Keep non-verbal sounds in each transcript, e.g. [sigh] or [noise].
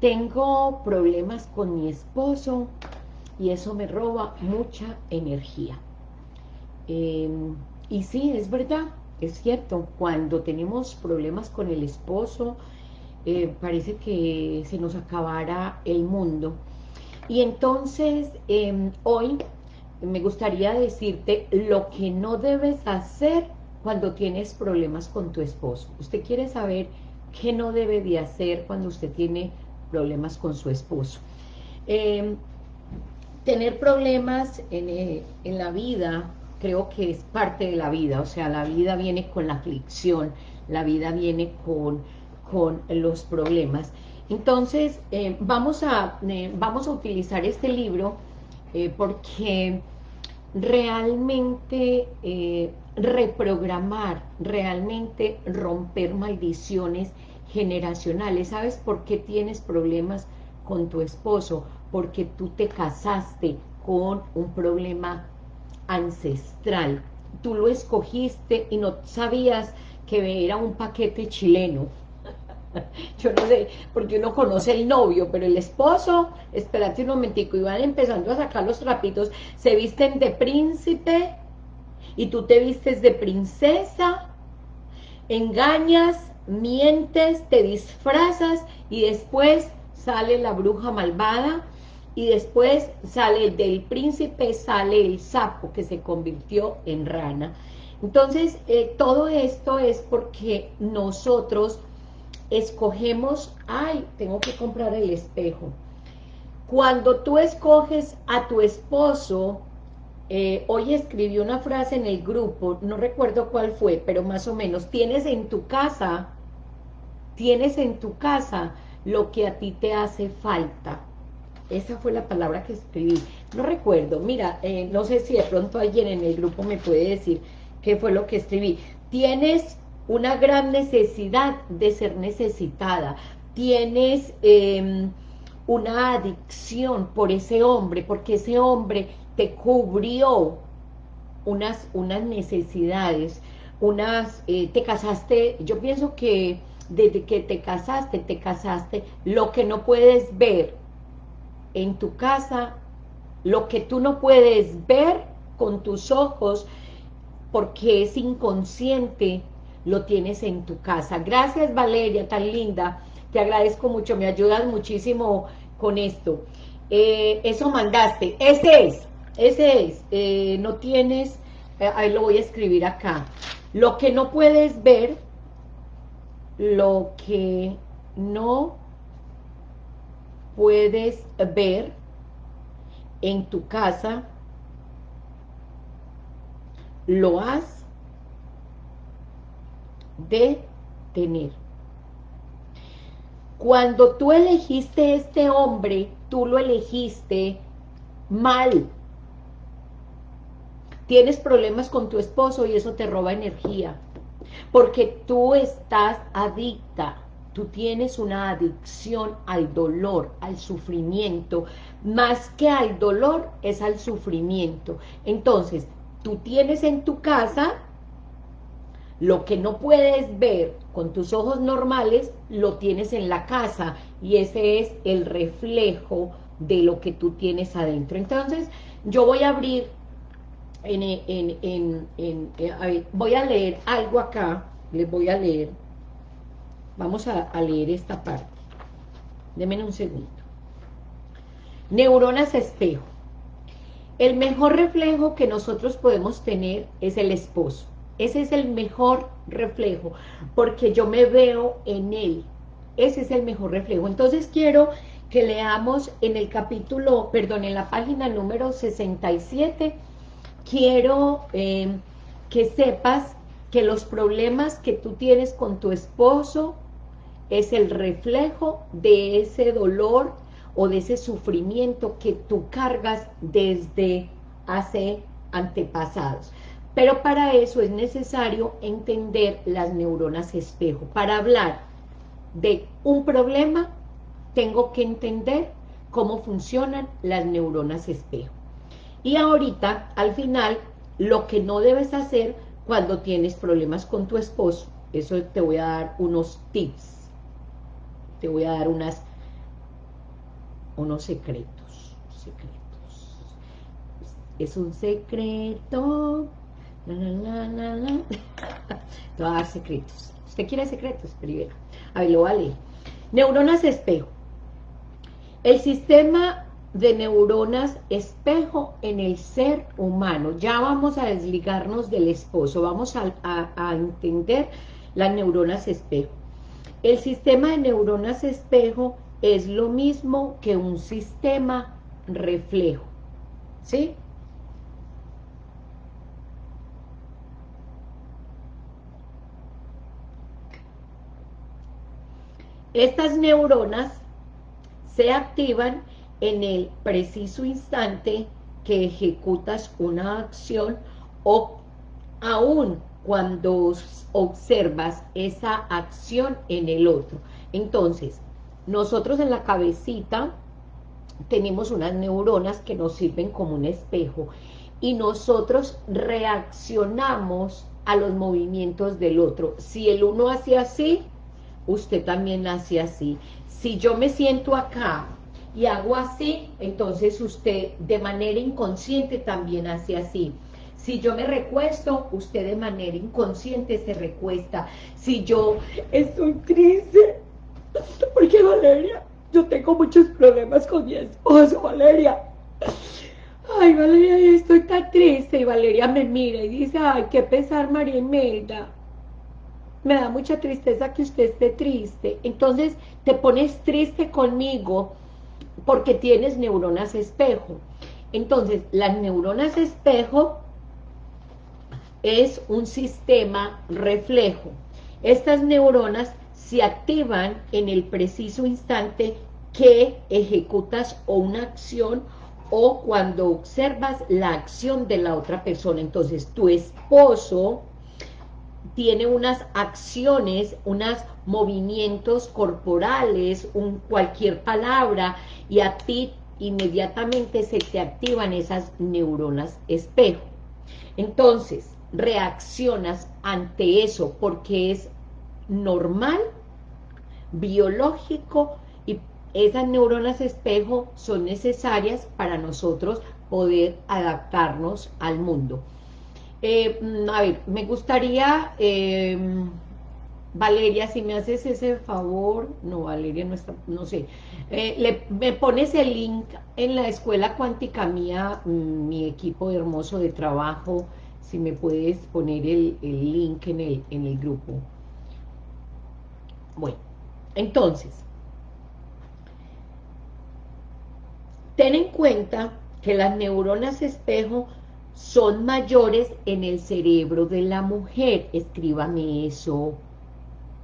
tengo problemas con mi esposo y eso me roba mucha energía. Em, y sí, es verdad, es cierto, cuando tenemos problemas con el esposo, eh, parece que se nos acabara el mundo. Y entonces, em, hoy me gustaría decirte lo que no debes hacer cuando tienes problemas con tu esposo. Usted quiere saber qué no debe de hacer cuando usted tiene problemas con su esposo. Em, tener problemas eh, en, la vida creo que es parte de la vida, o sea, la vida viene con la aflicción, la vida viene con, con los problemas. Entonces, eh, vamos, a, eh, vamos a utilizar este libro porque realmente reprogramar, realmente romper maldiciones generacionales. ¿Sabes por qué tienes problemas con tu esposo? Porque tú te casaste con un problema ancestral. Tú lo escogiste y no sabías que era un paquete chileno. [laughs] Yo no sé, porque uno conoce el novio, pero el esposo, espérate un momentico, y van empezando a sacar los trapitos, se visten de príncipe, y tú te vistes de princesa, engañas, mientes, te disfrazas y después sale la bruja malvada y después sale del príncipe, sale el sapo que se convirtió en rana. Entonces, eh, todo esto es porque nosotros escogemos, ay, tengo que comprar el espejo. Cuando tú escoges a tu esposo, eh, hoy escribí una frase en el grupo, no recuerdo cuál fue, pero más o menos, tienes en tu casa tienes en tu casa lo que a ti te hace falta. Esa fue la palabra que escribí. No recuerdo, mira, eh, no sé si de pronto alguien en el grupo me puede decir qué fue lo que escribí. Tienes una gran necesidad de ser necesitada. Tienes em, una adicción por ese hombre, porque ese hombre te cubrió unas, unas necesidades, unas, eh, te casaste, yo pienso que desde que te casaste, te casaste, lo que no puedes ver en tu casa, lo que tú no puedes ver con tus ojos, porque es inconsciente, lo tienes en tu casa. Gracias Valeria, tan linda, te agradezco mucho, me ayudas muchísimo con esto. Eh, eso mandaste, ese es, ese es, eh, no tienes, eh, ahí lo voy a escribir acá. Lo que no puedes ver, lo que no puedes ver en tu casa, lo has de tener. Cuando tú elegiste este hombre, tú lo elegiste mal. Tienes problemas con tu esposo y eso te roba energía porque tú estás adicta, tú tienes una adicción al dolor, al sufrimiento, más que al dolor es al sufrimiento. Entonces, tú tienes en tu casa lo que no puedes ver con tus ojos normales, lo tienes en la casa y ese es el reflejo de lo que tú tienes adentro. Entonces, yo voy a abrir eh, voy a leer algo acá, les voy a leer, vamos a, a leer esta parte, denme un segundo. Neuronas espejo. El mejor reflejo que nosotros podemos tener es el esposo. Ese es el mejor reflejo, porque yo me veo en él. Ese es el mejor reflejo. Entonces quiero que leamos en el capítulo, perdón, en la página número 67, quiero em, que sepas que los problemas que tú tienes con tu esposo es el reflejo de ese dolor o de ese sufrimiento que tú cargas desde hace antepasados. Pero para eso es necesario entender las neuronas espejo. Para hablar de un problema, tengo que entender cómo funcionan las neuronas espejo. Y ahorita, al final, lo que no debes hacer cuando tienes problemas con tu esposo, eso te voy a dar unos tips, te voy a dar unas, unos secretos, secretos. Es un secreto, la, [laughs] Te voy a dar secretos. ¿Usted quiere secretos? Primero. A ver, lo vale. Neuronas espejo. El sistema de neuronas espejo en el ser humano. Ya vamos a desligarnos del esposo, vamos a, a entender las neuronas espejo. El sistema de neuronas espejo es lo mismo que un sistema reflejo, ¿sí? Estas neuronas se activan en el preciso instante que ejecutas una acción o aún cuando observas esa acción en el otro. Entonces, nosotros en la cabecita tenemos unas neuronas que nos sirven como un espejo y nosotros reaccionamos a los movimientos del otro. Si el uno hace así, usted también hace así. Si yo me siento acá y hago así, entonces usted de manera inconsciente también hace así. Si yo me recuesto, usted de manera inconsciente se recuesta. Si yo estoy triste, porque Valeria, yo tengo muchos problemas con mi esposo, Valeria. Ay, Valeria, estoy tan triste. Y Valeria me mira y dice, ay, qué pesar, María Imelda. Me da mucha tristeza que usted esté triste. Entonces, te pones triste conmigo porque tienes neuronas espejo. Entonces, las neuronas espejo es un sistema reflejo. Estas neuronas se activan en el preciso instante que ejecutas una acción o cuando observas la acción de la otra persona. Entonces, tu esposo tiene unas acciones, unos movimientos corporales, cualquier palabra, y a ti inmediatamente se te activan esas neuronas espejo. Entonces, reaccionas ante eso porque es normal, biológico y esas neuronas espejo son necesarias para nosotros poder adaptarnos al mundo. Eh, mm, a ver, me gustaría, em, Valeria, si me haces ese favor, no, Valeria no está, no sé, eh, me pones el link en la escuela cuántica mía, mm, mi equipo hermoso de trabajo, si me puedes poner el, link en el, en el grupo. Bueno, entonces, ten en cuenta que las neuronas espejo son mayores en el cerebro de la mujer. Escríbame eso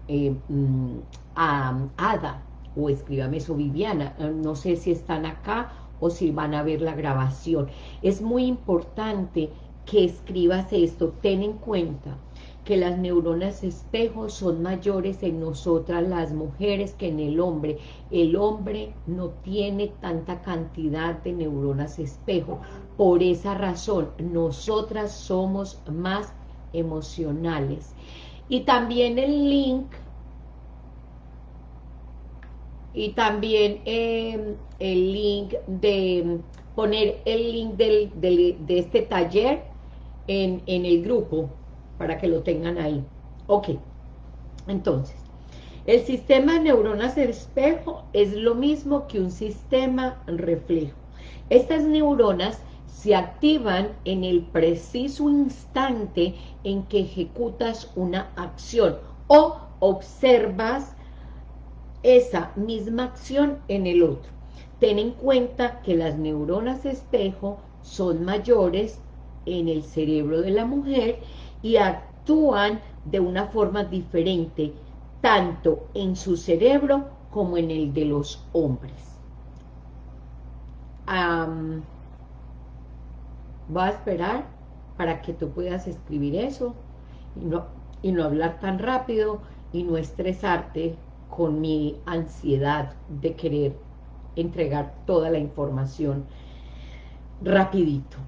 eh, mm, a Ada o escríbame eso Viviana. Eh, no sé si están acá o si van a ver la grabación. Es muy importante que escribas esto, ten en cuenta que las neuronas espejo son mayores en nosotras las mujeres que en el hombre. El hombre no tiene tanta cantidad de neuronas espejo. Por esa razón, nosotras somos más emocionales. Y también el link, y también eh, el link de poner el link de este taller en, el grupo para que lo tengan ahí. Ok, entonces, el sistema de neuronas espejo es lo mismo que un sistema reflejo. Estas neuronas se activan en el preciso instante en que ejecutas una acción o observas esa misma acción en el otro. Ten en cuenta que las neuronas espejo son mayores en el cerebro de la mujer y actúan de una forma diferente, tanto en su cerebro como en el de los hombres. voy a esperar para que tú puedas escribir eso y no, y no hablar tan rápido y no estresarte con mi ansiedad de querer entregar toda la información rapidito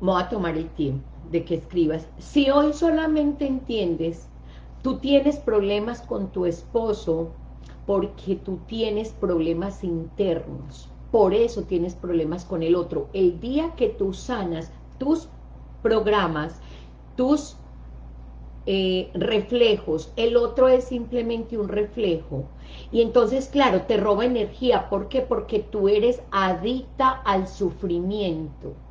voy a tomar el tiempo de que escribas. Si hoy solamente entiendes, tú tienes problemas con tu esposo porque tú tienes problemas internos. por eso tienes problemas con el otro. El día que tú sanas tus programas, tus eh, reflejos, el otro es simplemente un reflejo. Y entonces, claro, te roba energía. ¿Por qué? Porque tú eres adicta al sufrimiento.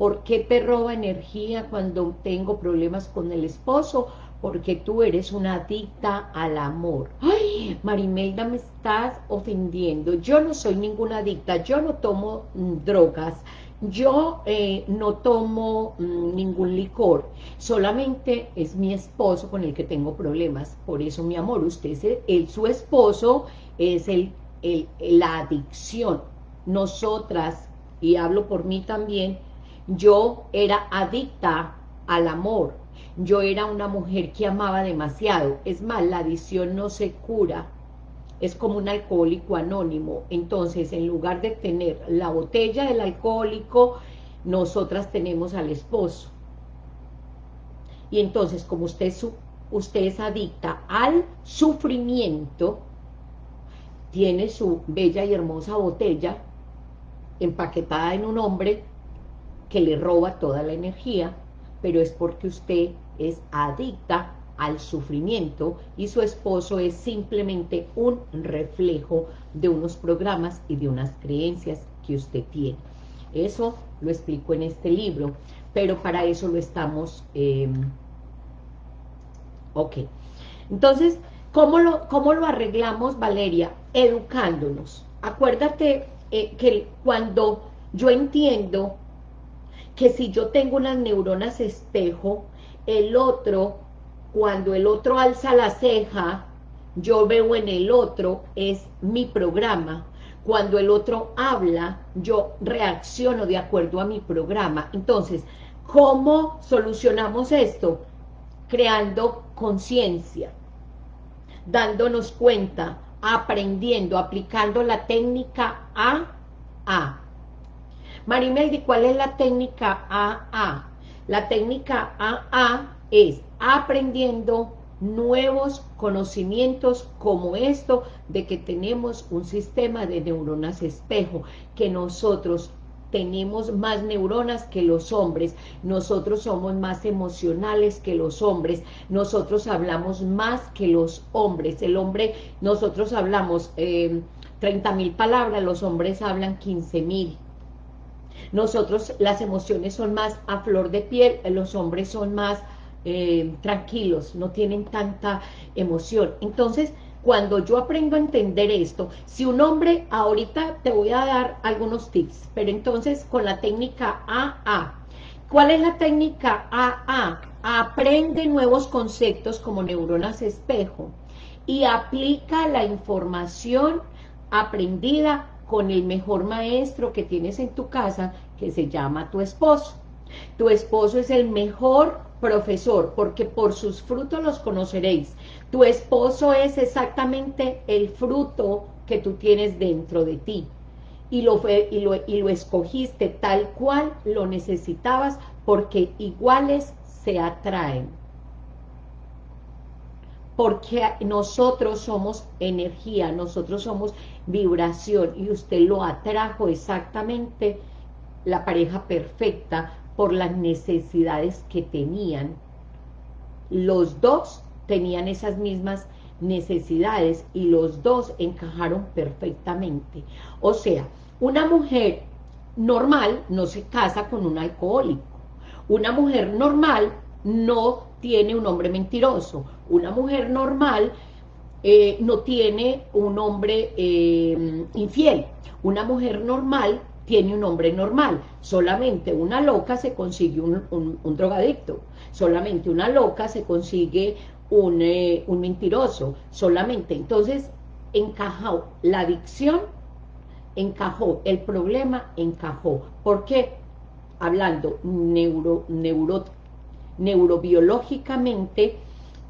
¿Por qué te roba energía cuando tengo problemas con el esposo? Porque tú eres una adicta al amor. ¡Ay, Marimelda, me estás ofendiendo! Yo no soy ninguna adicta, yo no tomo mm, drogas, yo eh, no tomo mm, ningún licor, solamente es mi esposo con el que tengo problemas. Por eso, mi amor, usted es el, su esposo, es el, la adicción. Nosotras, y hablo por mí también, yo era adicta al amor. Yo era una mujer que amaba demasiado. Es más, la adicción no se cura. Es como un alcohólico anónimo. Entonces, en lugar de tener la botella del alcohólico, nosotras tenemos al esposo. Y entonces, como usted, usted es adicta al sufrimiento, tiene su bella y hermosa botella empaquetada en un hombre que le roba toda la energía, pero es porque usted es adicta al sufrimiento y su esposo es simplemente un reflejo de unos programas y de unas creencias que usted tiene. Eso lo explico en este libro, pero para eso lo estamos... Em, ok. Entonces, ¿cómo lo, ¿cómo lo arreglamos, Valeria? Educándonos. Acuérdate eh, que cuando yo entiendo que si yo tengo unas neuronas espejo, el otro, cuando el otro alza la ceja, yo veo en el otro, es mi programa. Cuando el otro habla, yo reacciono de acuerdo a mi programa. Entonces, ¿cómo solucionamos esto? Creando conciencia, dándonos cuenta, aprendiendo, aplicando la técnica A, A. Marimeldi, ¿cuál es la técnica AA? La técnica AA es aprendiendo nuevos conocimientos como esto de que tenemos un sistema de neuronas espejo, que nosotros tenemos más neuronas que los hombres, nosotros somos más emocionales que los hombres, nosotros hablamos más que los hombres, el hombre, nosotros hablamos eh, 30 mil palabras, los hombres hablan 15 mil, nosotros las emociones son más a flor de piel, los hombres son más eh, tranquilos, no tienen tanta emoción. Entonces, cuando yo aprendo a entender esto, si un hombre, ahorita te voy a dar algunos tips, pero entonces con la técnica AA, ¿cuál es la técnica AA? Aprende nuevos conceptos como neuronas espejo y aplica la información aprendida con el mejor maestro que tienes en tu casa, que se llama tu esposo. Tu esposo es el mejor profesor, porque por sus frutos los conoceréis. Tu esposo es exactamente el fruto que tú tienes dentro de ti. Y lo, y lo, y lo escogiste tal cual lo necesitabas, porque iguales se atraen porque nosotros somos energía, nosotros somos vibración, y usted lo atrajo exactamente la pareja perfecta por las necesidades que tenían. Los dos tenían esas mismas necesidades y los dos encajaron perfectamente. O sea, una mujer normal no se casa con un alcohólico. Una mujer normal no tiene un hombre mentiroso. Una mujer normal eh, no tiene un hombre eh, infiel. Una mujer normal tiene un hombre normal. Solamente una loca se consigue un, drogadicto. Solamente una loca se consigue un, eh, un mentiroso. Solamente. Entonces, encajó la adicción, encajó. El problema encajó. ¿Por qué? Hablando neuro, neurobiológicamente,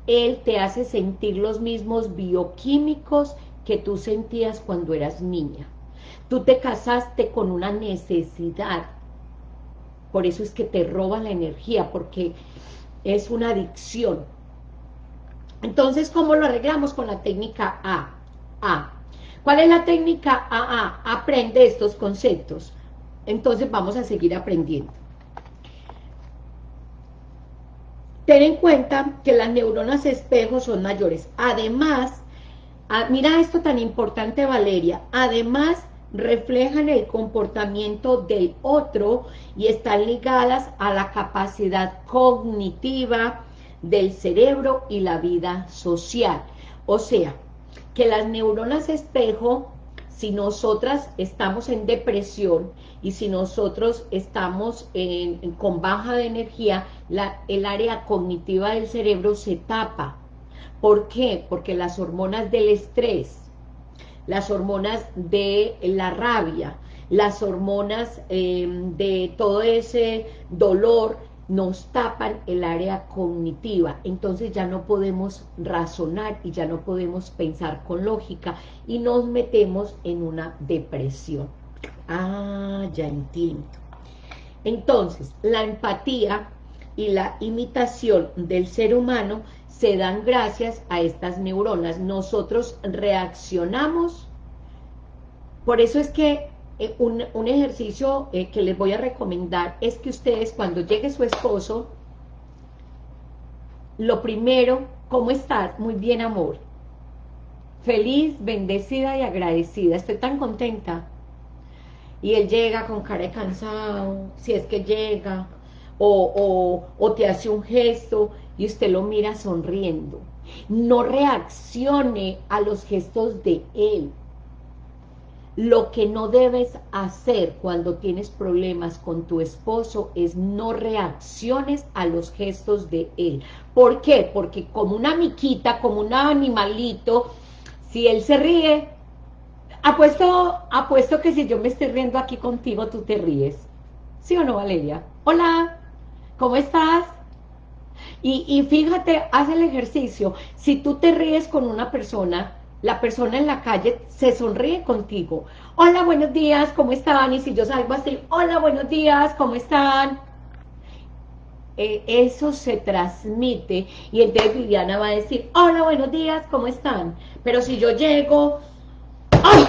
él te hace sentir los mismos bioquímicos que tú sentías cuando eras niña. Tú te casaste con una necesidad, por eso es que te roba la energía, porque es una adicción. Entonces, ¿cómo lo arreglamos con la técnica A? A. ¿Cuál es la técnica? Ah, aprende estos conceptos. Entonces vamos a seguir aprendiendo. Ten en cuenta que las neuronas espejo son mayores. Además, ah, mira esto tan importante Valeria, además reflejan el comportamiento del otro y están ligadas a la capacidad cognitiva del cerebro y la vida social. O sea, que las neuronas espejo, si nosotras estamos en depresión y si nosotros estamos con baja de energía, el área cognitiva del cerebro se tapa. ¿Por qué? Porque las hormonas del estrés, las hormonas de la rabia, las hormonas em, de todo ese dolor nos tapan el área cognitiva, entonces ya no podemos razonar y ya no podemos pensar con lógica y nos metemos en una depresión. Ah, ya entiendo. Entonces, la empatía y la imitación del ser humano se dan gracias a estas neuronas. Nosotros reaccionamos, por eso es que eh, un, ejercicio eh, que les voy a recomendar es que ustedes cuando llegue su esposo, lo primero, ¿cómo estás? Muy bien, amor. Feliz, bendecida y agradecida. Estoy tan contenta. Y él llega con cara de cansado, si es que llega, o, o te hace un gesto y usted lo mira sonriendo. No reaccione a los gestos de él. Lo que no debes hacer cuando tienes problemas con tu esposo es no reacciones a los gestos de él. ¿Por qué? Porque como una miquita, como un animalito, si él se ríe, apuesto, apuesto que si yo me estoy riendo aquí contigo, tú te ríes. ¿Sí o no, Valeria? Hola, ¿cómo estás? Y, y fíjate, haz el ejercicio. Si tú te ríes con una persona, la persona en la calle se sonríe contigo. Hola, buenos días, ¿cómo están? Y si yo salgo así, hola, buenos días, ¿cómo están? Eh, eso se transmite y entonces Viviana va a decir, hola, buenos días, ¿cómo están? Pero si yo llego, ¡ay!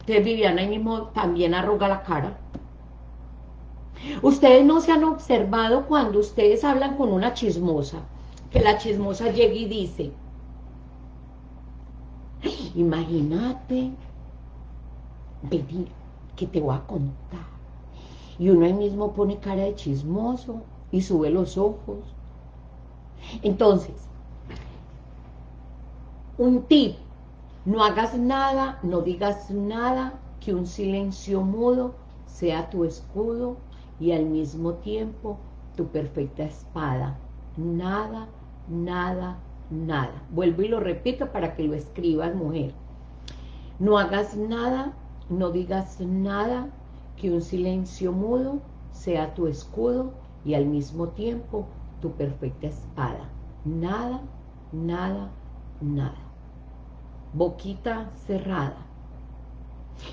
Entonces Viviana ahí mismo también arruga la cara. Ustedes no se han observado cuando ustedes hablan con una chismosa que la chismosa llegue y dice, imagínate, venir, que te voy a contar. Y uno ahí mismo pone cara de chismoso y sube los ojos. Entonces, un tip, no hagas nada, no digas nada, que un silencio mudo sea tu escudo y al mismo tiempo tu perfecta espada. Nada nada, nada. Vuelvo y lo repito para que lo escribas, mujer. No hagas nada, no digas nada, que un silencio mudo sea tu escudo y al mismo tiempo tu perfecta espada. Nada, nada, nada. Boquita cerrada.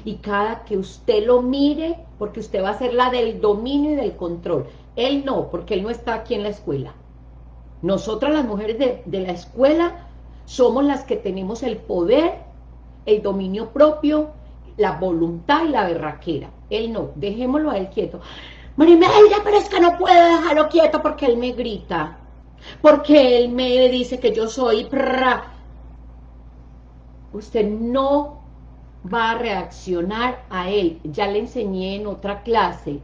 Y cada que usted lo mire, porque usted va a ser la del dominio y del control. Él no, porque él no está aquí en la escuela. Nosotras las mujeres de, la escuela somos las que tenemos el poder, el dominio propio, la voluntad y la berraquera. Él no, dejémoslo a él quieto. Marimelda, pero es que no puedo dejarlo quieto porque él me grita. Porque él me dice que yo soy... Usted no va a reaccionar a él. Ya le enseñé en otra clase.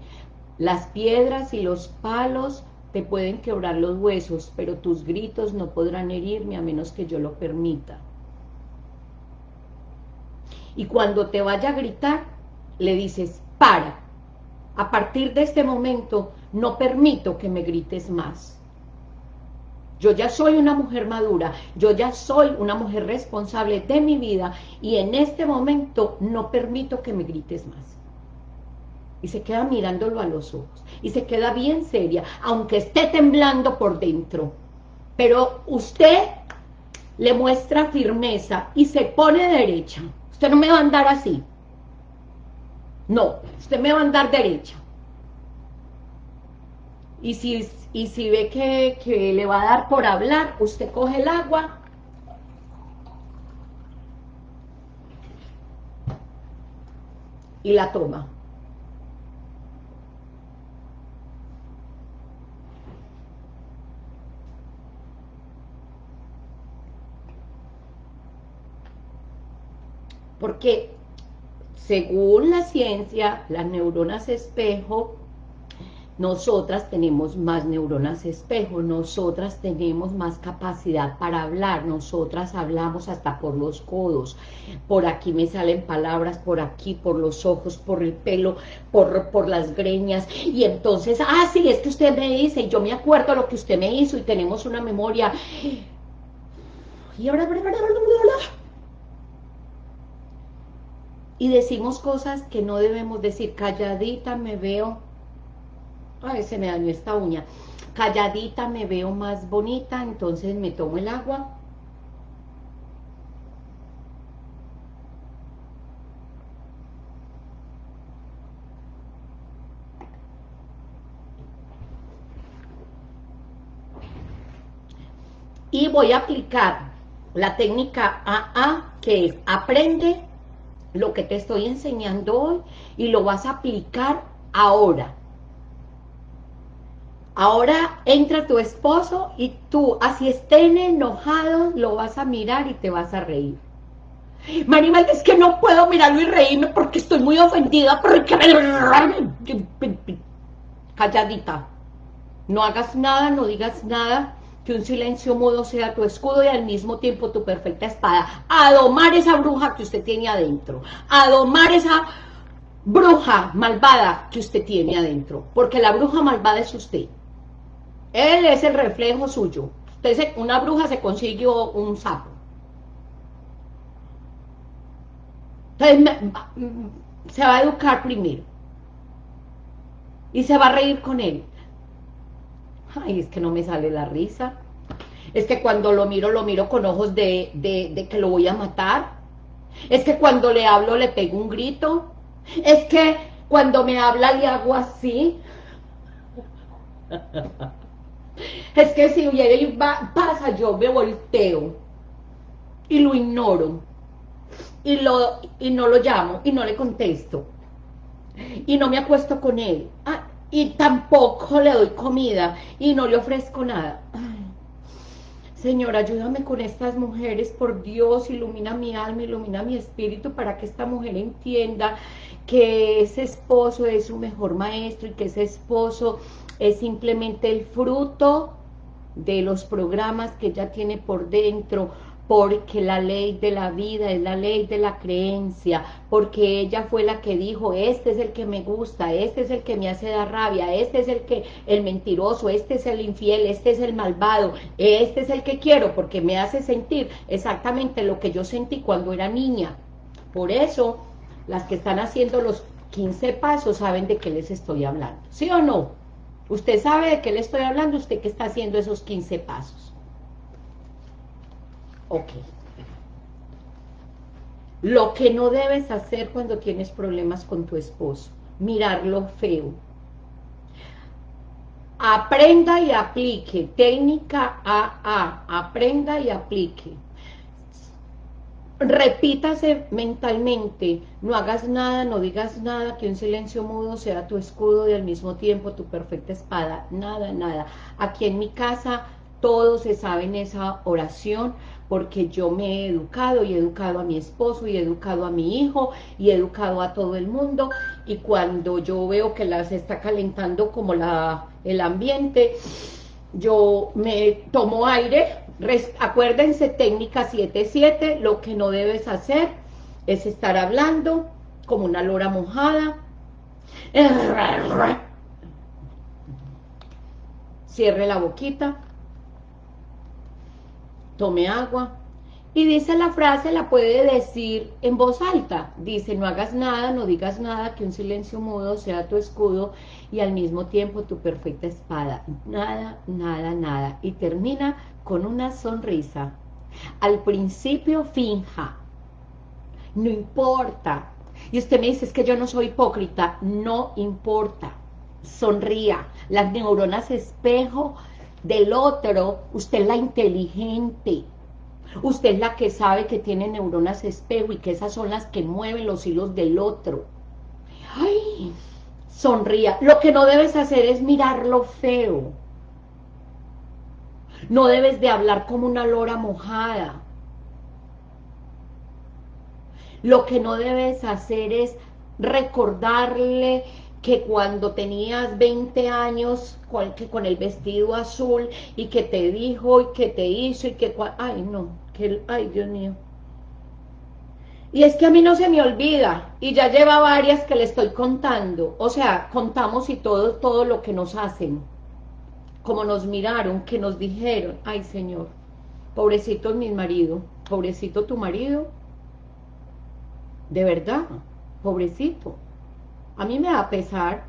Las piedras y los palos te pueden quebrar los huesos, pero tus gritos no podrán herirme a menos que yo lo permita. Y cuando te vaya a gritar, le dices, para, a partir de este momento no permito que me grites más. Yo ya soy una mujer madura, yo ya soy una mujer responsable de mi vida y en este momento no permito que me grites más y se queda mirándolo a los ojos y se queda bien seria, aunque esté temblando por dentro. Pero usted le muestra firmeza y se pone derecha. Usted no me va a andar así. No, usted me va a andar derecha. Y si, y si ve que, que le va a dar por hablar, usted coge el agua y la toma. Porque según la ciencia, las neuronas espejo, nosotras tenemos más neuronas espejo, nosotras tenemos más capacidad para hablar, nosotras hablamos hasta por los codos, por aquí me salen palabras, por aquí, por los ojos, por el pelo, por, por las greñas, y entonces, ah, sí, es que usted me dice, y yo me acuerdo lo que usted me hizo, y tenemos una memoria, y ahora, y decimos cosas que no debemos decir, calladita me veo, ay, se me dañó esta uña, calladita me veo más bonita, entonces me tomo el agua, y voy a aplicar la técnica AA, que es aprende lo que te estoy enseñando hoy y lo vas a aplicar ahora. Ahora entra tu esposo y tú, así estén enojados, lo vas a mirar y te vas a reír. Maribel, es que no puedo mirarlo y reírme porque estoy muy ofendida, porque... Calladita. No hagas nada, no digas nada, que un silencio mudo sea tu escudo y al mismo tiempo tu perfecta espada. A domar esa bruja que usted tiene adentro. A domar esa bruja malvada que usted tiene adentro. Porque la bruja malvada es usted. Él es el reflejo suyo. Usted una bruja se consiguió un sapo. Entonces se va a educar primero. Y se va a reír con él. Ay, es que no me sale la risa. Es que cuando lo miro, lo miro con ojos de, de, que lo voy a matar. Es que cuando le hablo, le pego un grito. Es que cuando me habla, le hago así. [laughs] Es que si y pasa, yo me volteo y lo ignoro y, lo, y no lo llamo y no le contesto y no me acuesto con él. Ah, y tampoco le doy comida y no le ofrezco nada. Señor, ayúdame con estas mujeres, por Dios, ilumina mi alma, ilumina mi espíritu para que esta mujer entienda que ese esposo es su mejor maestro y que ese esposo es simplemente el fruto de los programas que ella tiene por dentro, porque la ley de la vida es la ley de la creencia, porque ella fue la que dijo, este es el que me gusta, este es el que me hace dar rabia, este es el que el mentiroso, este es el infiel, este es el malvado, este es el que quiero, porque me hace sentir exactamente lo que yo sentí cuando era niña. Por eso, las que están haciendo los 15 pasos saben de qué les estoy hablando, ¿sí o no? Usted sabe de qué le estoy hablando, usted que está haciendo esos 15 pasos. Ok. Lo que no debes hacer cuando tienes problemas con tu esposo, mirarlo feo. Aprenda y aplique, técnica AA, aprenda y aplique. Repítase mentalmente, no hagas nada, no digas nada, que un silencio mudo sea tu escudo y al mismo tiempo tu perfecta espada, nada, nada. Aquí en mi casa todos se saben esa oración, porque yo me he educado y he educado a mi esposo y he educado a mi hijo y he educado a todo el mundo. Y cuando yo veo que las está calentando como la, el ambiente, yo me tomo aire, acuérdense técnica 7-7, lo que no debes hacer es estar hablando como una lora mojada, cierre la boquita, tome agua. Y dice la frase, la puede decir en voz alta. Dice, no hagas nada, no digas nada, que un silencio mudo sea tu escudo y al mismo tiempo tu perfecta espada. Nada, nada, nada. Y termina con una sonrisa. Al principio finja. No importa. Y usted me dice, es que yo no soy hipócrita. No importa. sonría. Las neuronas espejo del otro, usted es la inteligente. Usted es la que sabe que tiene neuronas espejo y que esas son las que mueven los hilos del otro. ¡Ay! Sonría. Lo que no debes hacer es mirar lo feo. No debes de hablar como una lora mojada. Lo que no debes hacer es recordarle que cuando tenías 20 años con, el vestido azul y que te dijo y que te hizo y que... Ay, no, que, ay, Dios mío. Y es que a mí no se me olvida, y ya lleva varias que le estoy contando, o sea, contamos y todo, todo lo que nos hacen, como nos miraron, que nos dijeron, ay Señor, pobrecito mi marido, pobrecito tu marido, de verdad, pobrecito, a mí me da pesar,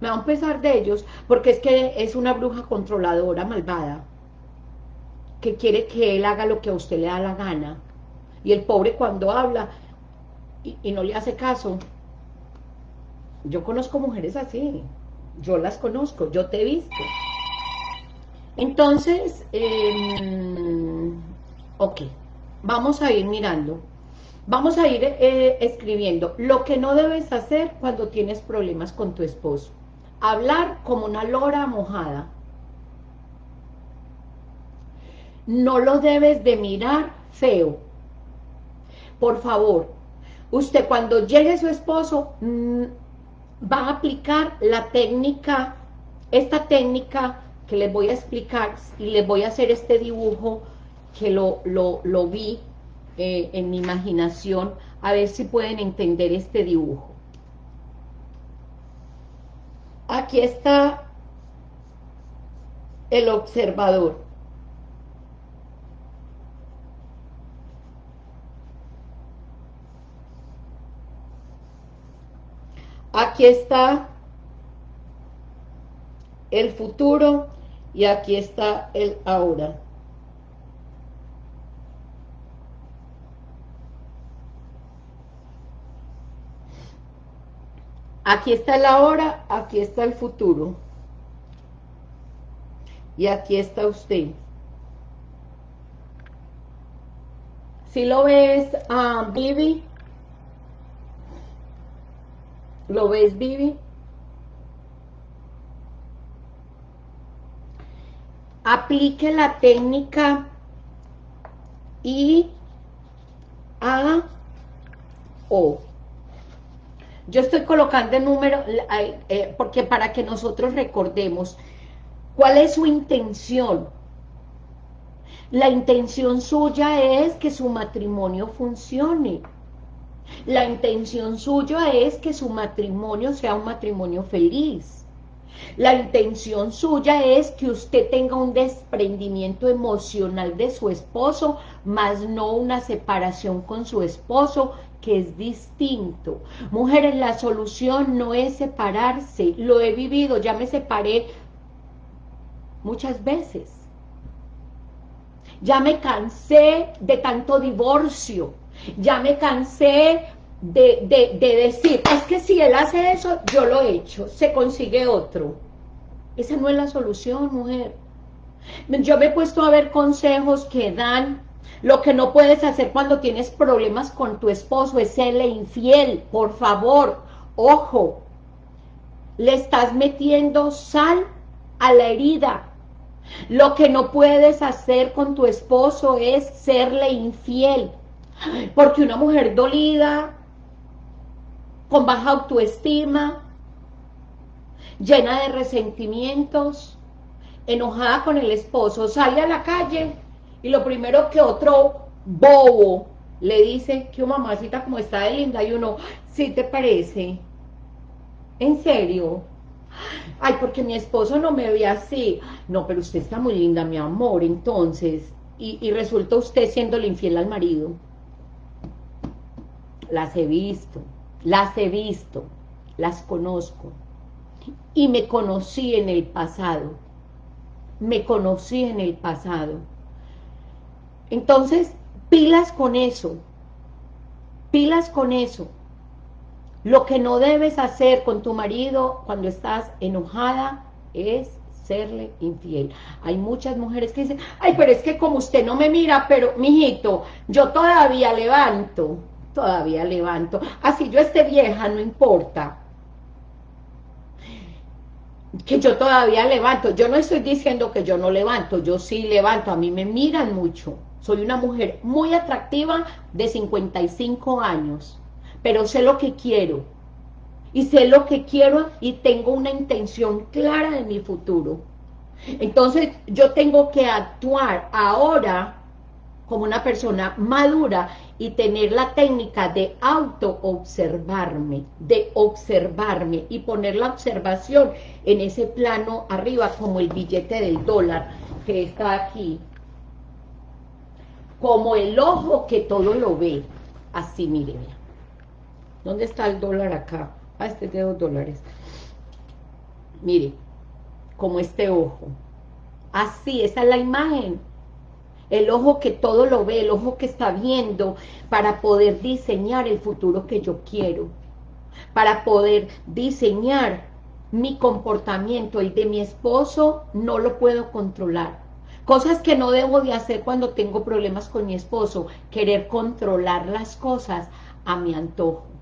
me da un pesar de ellos, porque es que es una bruja controladora, malvada, que quiere que él haga lo que a usted le da la gana. Y el pobre cuando habla y, no le hace caso, yo conozco mujeres así, yo las conozco, yo te he visto. Entonces, em, ok, vamos a ir mirando. Vamos a ir eh, escribiendo lo que no debes hacer cuando tienes problemas con tu esposo. Hablar como una lora mojada. No lo debes de mirar feo. Por favor, usted cuando llegue su esposo mm, va a aplicar la técnica, esta técnica que les voy a explicar y les voy a hacer este dibujo que lo, lo, lo vi eh, en mi imaginación, a ver si pueden entender este dibujo. Aquí está el observador. Aquí está el futuro y aquí está el ahora. Aquí está el ahora, aquí está el futuro. Y aquí está usted. Si lo ves, a Vivi, ¿lo ves, Vivi? Aplique la técnica I, A, O. Yo estoy colocando el número, eh, porque para que nosotros recordemos cuál es su intención. La intención suya es que su matrimonio funcione. La intención suya es que su matrimonio sea un matrimonio feliz. La intención suya es que usted tenga un desprendimiento emocional de su esposo, más no una separación con su esposo, que es distinto. Mujeres, la solución no es separarse, lo he vivido, ya me separé muchas veces. Ya me cansé de tanto divorcio, ya me cansé de, de, decir, es que si él hace eso, yo lo he hecho, se consigue otro. Esa no es la solución, mujer. Yo me he puesto a ver consejos que dan lo que no puedes hacer cuando tienes problemas con tu esposo es serle infiel, por favor, ojo, le estás metiendo sal a la herida. Lo que no puedes hacer con tu esposo es serle infiel, porque una mujer dolida, con baja autoestima, llena de resentimientos, enojada con el esposo, sale a la calle y lo primero que otro bobo le dice que mamacita como está de linda y uno, ¿sí te parece? ¿En serio? Ay, porque mi esposo no me ve así. No, pero usted está muy linda, mi amor, entonces. Y, y resulta usted siendo infiel al marido. Las he visto, las he visto, las conozco. Y me conocí en el pasado. Me conocí en el pasado entonces, pilas con eso, pilas con eso. Lo que no debes hacer con tu marido cuando estás enojada es serle infiel. Hay muchas mujeres que dicen, ay, pero es que como usted no me mira, pero, mijito, yo todavía levanto, todavía levanto. Así yo esté vieja, no importa. Que yo todavía levanto. Yo no estoy diciendo que yo no levanto, yo sí levanto. A mí me miran mucho. Soy una mujer muy atractiva de 55 años, pero sé lo que quiero y sé lo que quiero y tengo una intención clara de mi futuro. Entonces yo tengo que actuar ahora como una persona madura y tener la técnica de auto-observarme, de observarme y poner la observación en ese plano arriba como el billete del dólar que está aquí. Como el ojo que todo lo ve. Así, miren. ¿Dónde está el dólar acá? Ah, este es de dos dólares. Mire, como este ojo. Así, esa es la imagen. El ojo que todo lo ve, el ojo que está viendo para poder diseñar el futuro que yo quiero. Para poder diseñar mi comportamiento, el de mi esposo, no lo puedo controlar. Cosas que no debo de hacer cuando tengo problemas con mi esposo, querer controlar las cosas a mi antojo.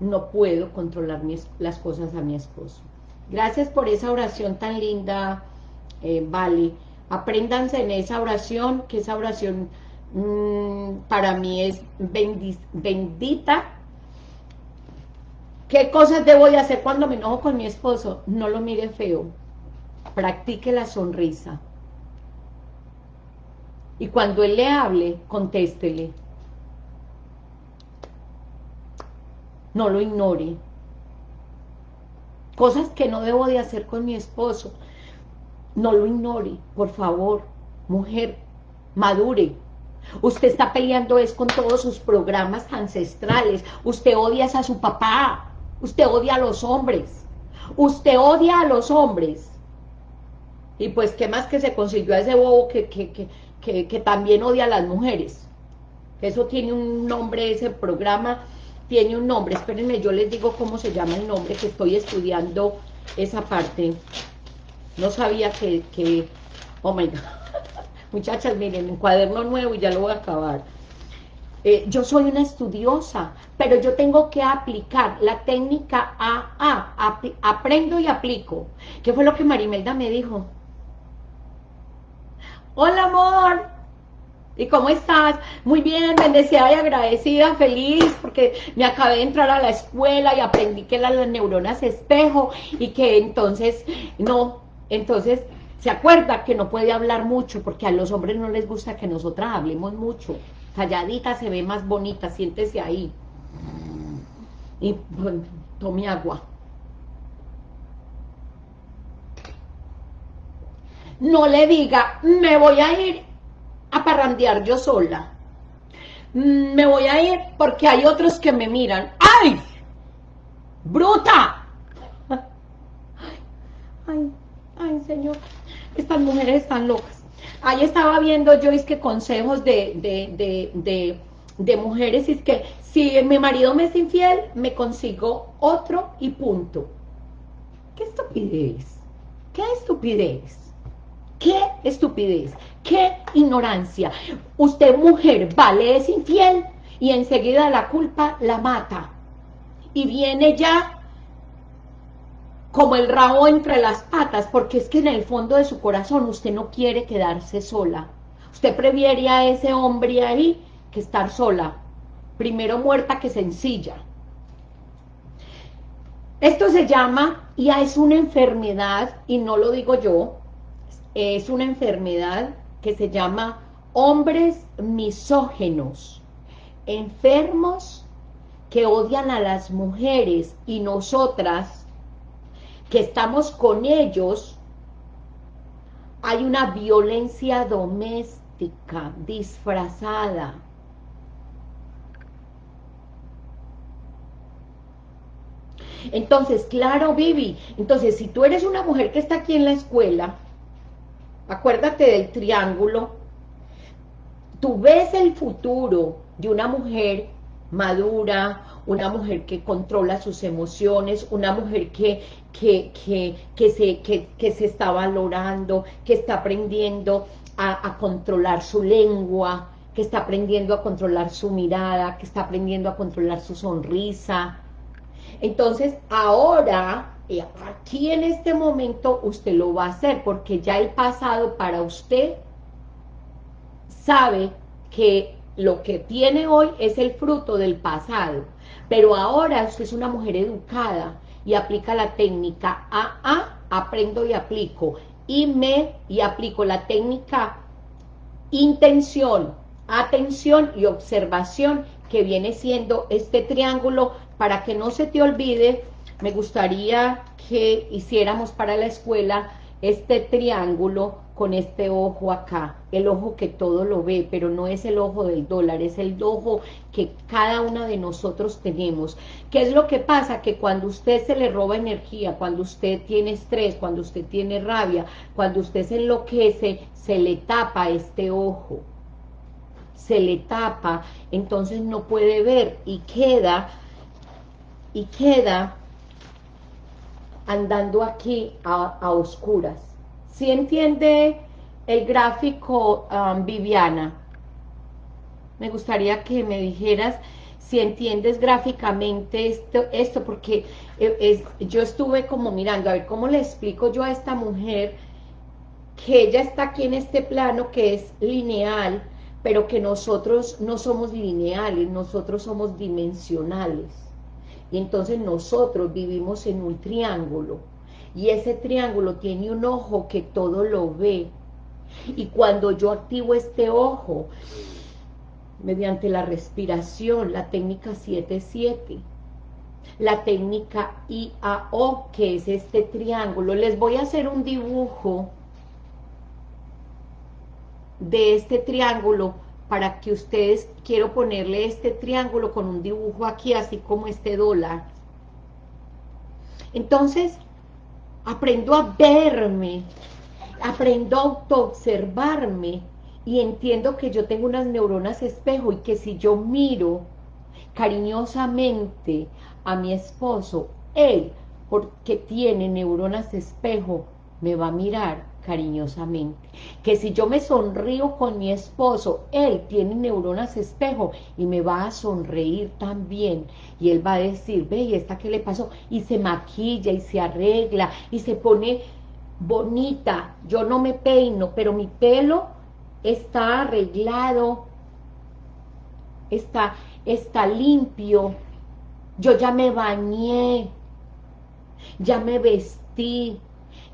no puedo controlar las cosas a mi esposo. Gracias por esa oración tan linda, eh, Vale. Apréndanse en esa oración, que esa oración mm, para mí es bendita. ¿Qué cosas debo de hacer cuando me enojo con mi esposo? No lo mire feo. Practique la sonrisa. Y cuando él le hable, contéstele. no lo ignore. Cosas que no debo de hacer con mi esposo, no lo ignore, por favor, mujer, madure. Usted está peleando es con todos sus programas ancestrales, usted odia a su papá, usted odia a los hombres, usted odia a los hombres. Y pues, ¿qué más que se consiguió a ese bobo que, que, que, que también odia a las mujeres? Eso tiene un nombre, ese programa, tiene un nombre, espérenme, yo les digo cómo se llama el nombre, que estoy estudiando esa parte. No sabía que, que oh my God. [laughs] Muchachas, miren, un cuaderno nuevo y ya lo voy a acabar. Eh, yo soy una estudiosa, pero yo tengo que aplicar la técnica AA, aprendo y aplico. ¿Qué fue lo que Marimelda me dijo? Hola, amor, ¿Y cómo estás? Muy bien, bendecida y agradecida, feliz, porque me acabé de entrar a la escuela y aprendí que las, neuronas espejo y que entonces, no, entonces se acuerda que no puede hablar mucho porque a los hombres no les gusta que nosotras hablemos mucho. Calladita se ve más bonita, siéntese ahí. Y tome agua. No le diga, me voy a ir a parrandear yo sola. Me voy a ir porque hay otros que me miran. ¡Ay! ¡Bruta! [laughs] Ay, ay, señor. Estas mujeres están locas. Ahí estaba viendo yo, es que consejos de, de, de, de mujeres, es que si mi marido me es infiel, me consigo otro y punto. ¿Qué estupidez? ¿Qué estupidez? ¿Qué estupidez? ¡Qué ignorancia! Usted, mujer, vale, es infiel y enseguida la culpa la mata. Y viene ya como el rabo entre las patas, porque es que en el fondo de su corazón usted no quiere quedarse sola. Usted prefiere a ese hombre ahí que estar sola. Primero muerta que sencilla. Esto se llama, ya es una enfermedad, y no lo digo yo, es una enfermedad que se llama hombres misógenos, enfermos que odian a las mujeres y nosotras que estamos con ellos, hay una violencia doméstica disfrazada. Entonces, claro, Vivi, entonces si tú eres una mujer que está aquí en la escuela, acuérdate del triángulo, tú ves el futuro de una mujer madura, una mujer que controla sus emociones, una mujer que, que, que, se, que, se está valorando, que está aprendiendo a, a controlar su lengua, que está aprendiendo a controlar su mirada, que está aprendiendo a controlar su sonrisa. Entonces, ahora, eh, aquí en este momento, usted lo va a hacer, porque ya el pasado para usted sabe que lo que tiene hoy es el fruto del pasado, pero ahora usted es una mujer educada y aplica la técnica AA, aprendo y aplico, y me y aplico la técnica intención, atención y observación que viene siendo este triángulo, para que no se te olvide, me gustaría que hiciéramos para la escuela este triángulo con este ojo acá, el ojo que todo lo ve, pero no es el ojo del dólar, es el ojo que cada una de nosotros tenemos. ¿Qué es lo que pasa? Que cuando usted se le roba energía, cuando usted tiene estrés, cuando usted tiene rabia, cuando usted se enloquece, se le tapa este ojo, se le tapa, entonces no puede ver y queda, y queda andando aquí a, a oscuras si entiende el gráfico, um, Viviana? Me gustaría que me dijeras si entiendes gráficamente esto, esto porque eh, es, yo estuve como mirando, a ver, ¿cómo le explico yo a esta mujer que ella está aquí en este plano que es lineal, pero que nosotros no somos lineales, nosotros somos dimensionales. Y entonces nosotros vivimos en un triángulo y ese triángulo tiene un ojo que todo lo ve. Y cuando yo activo este ojo, mediante la respiración, la técnica 7-7, la técnica IAO, que es este triángulo, les voy a hacer un dibujo de este triángulo para que ustedes, quiero ponerle este triángulo con un dibujo aquí, así como este dólar. Entonces, aprendo a verme, aprendo a autoobservarme y entiendo que yo tengo unas neuronas espejo y que si yo miro cariñosamente a mi esposo, él, porque tiene neuronas espejo, me va a mirar cariñosamente. Que si yo me sonrío con mi esposo, él tiene neuronas espejo y me va a sonreír también. Y él va a decir, ve, ¿y esta qué le pasó? Y se maquilla y se arregla y se pone bonita. Yo no me peino, pero mi pelo está arreglado, está, está limpio. Yo ya me bañé, ya me vestí,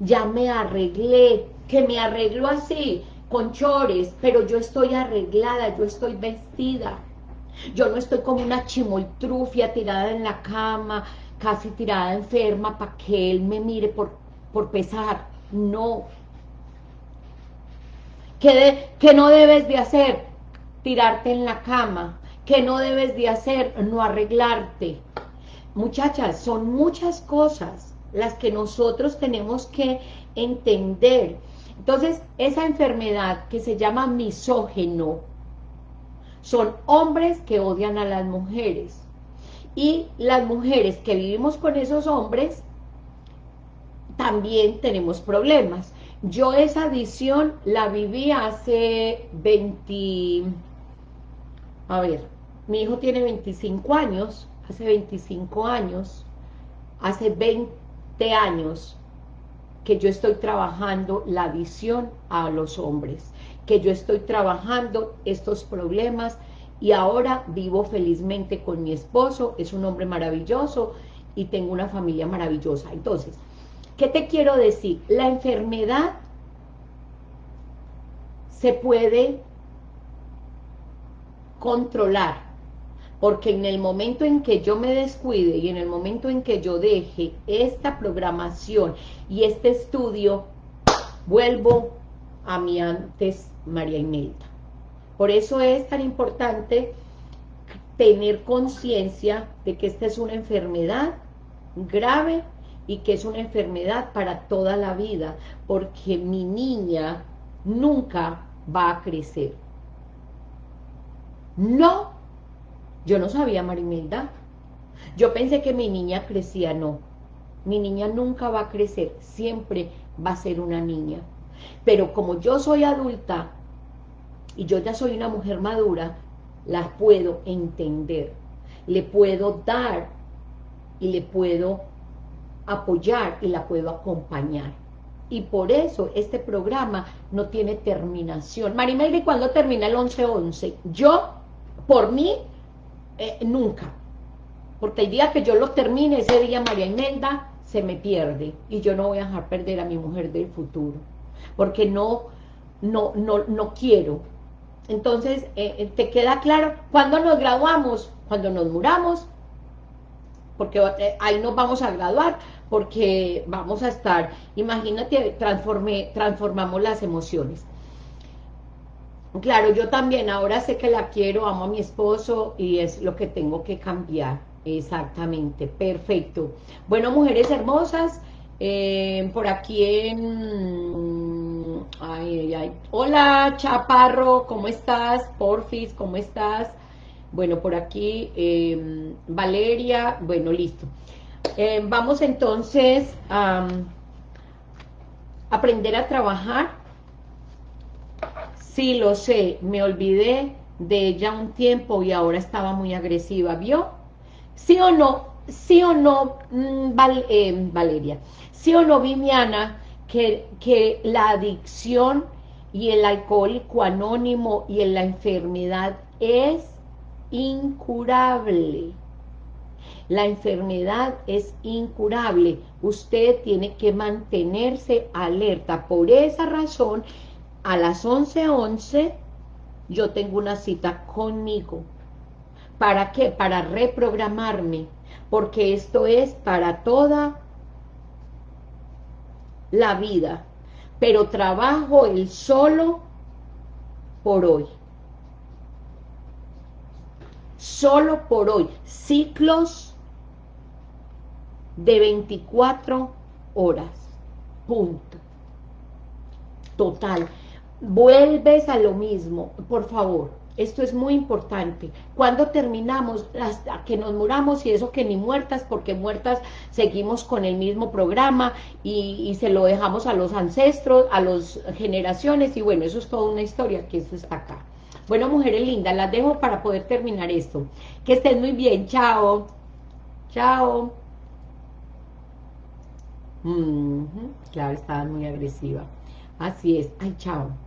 ya me arreglé, que me arreglo así, con chores, pero yo estoy arreglada, yo estoy vestida. Yo no estoy como una chimoltrufia tirada en la cama, casi tirada enferma para que él me mire por, por pesar. No. ¿Qué, ¿Qué no debes de hacer? Tirarte en la cama. ¿Qué no debes de hacer? No arreglarte. Muchachas, son muchas cosas las que nosotros tenemos que entender. Entonces, esa enfermedad que se llama misógeno, son hombres que odian a las mujeres. Y las mujeres que vivimos con esos hombres, también tenemos problemas. Yo esa adicción la viví hace 20... A ver, mi hijo tiene 25 años, hace 25 años, hace 20 años que yo estoy trabajando la visión a los hombres, que yo estoy trabajando estos problemas y ahora vivo felizmente con mi esposo, es un hombre maravilloso y tengo una familia maravillosa. Entonces, ¿qué te quiero decir? La enfermedad se puede controlar porque en el momento en que yo me descuide y en el momento en que yo deje esta programación y este estudio, vuelvo a mi antes María Imelda. Por eso es tan importante tener conciencia de que esta es una enfermedad grave y que es una enfermedad para toda la vida, porque mi niña nunca va a crecer. No Yo no sabía, Marimelda. Yo pensé que mi niña crecía, no. Mi niña nunca va a crecer, siempre va a ser una niña. Pero como yo soy adulta y yo ya soy una mujer madura, la puedo entender, le puedo dar y le puedo apoyar y la puedo acompañar. Y por eso este programa no tiene terminación. Marimelda, ¿y cuándo termina el 11-11? Yo, por mí, eh, nunca. Porque el día que yo lo termine, ese día María Imelda se me pierde. Y yo no voy a dejar perder a mi mujer del futuro. Porque no, no, no, no quiero. Entonces, eh, eh, ¿te queda claro? Cuando nos graduamos? Cuando nos muramos, porque ahí nos vamos a graduar, porque vamos a estar, imagínate, transforme, transformamos las emociones. Claro, yo también ahora sé que la quiero, amo a mi esposo y es lo que tengo que cambiar. Exactamente, perfecto. Bueno, mujeres hermosas, eh, por aquí en... Ay, ay. Hola, Chaparro, ¿cómo estás? Porfis, ¿cómo estás? Bueno, por aquí, em, Valeria, bueno, listo. Em, vamos entonces a aprender a trabajar. Sí, lo sé, me olvidé de ella un tiempo y ahora estaba muy agresiva, ¿vio? ¿Sí o no? ¿Sí o no, mm, em, Valeria? ¿Sí o no, Viviana, que, que la adicción y el alcohólico anónimo y la enfermedad es incurable. La enfermedad es incurable. Usted tiene que mantenerse alerta. Por esa razón, a las 11.11 yo tengo una cita conmigo. ¿Para qué? Para reprogramarme. Porque esto es para toda la vida. Pero trabajo el solo por hoy solo por hoy, ciclos de 24 horas, punto. Total. Vuelves a lo mismo, por favor, esto es muy importante. Cuando terminamos, hasta que nos muramos y eso que ni muertas, porque muertas seguimos con el mismo programa y, y, se lo dejamos a los ancestros, a las generaciones y bueno, eso es toda una historia que eso está acá. Bueno, mujeres lindas, las dejo para poder terminar esto. Que estén muy bien, chao. Chao. claro, estaba muy agresiva. Así es. Ay, chao.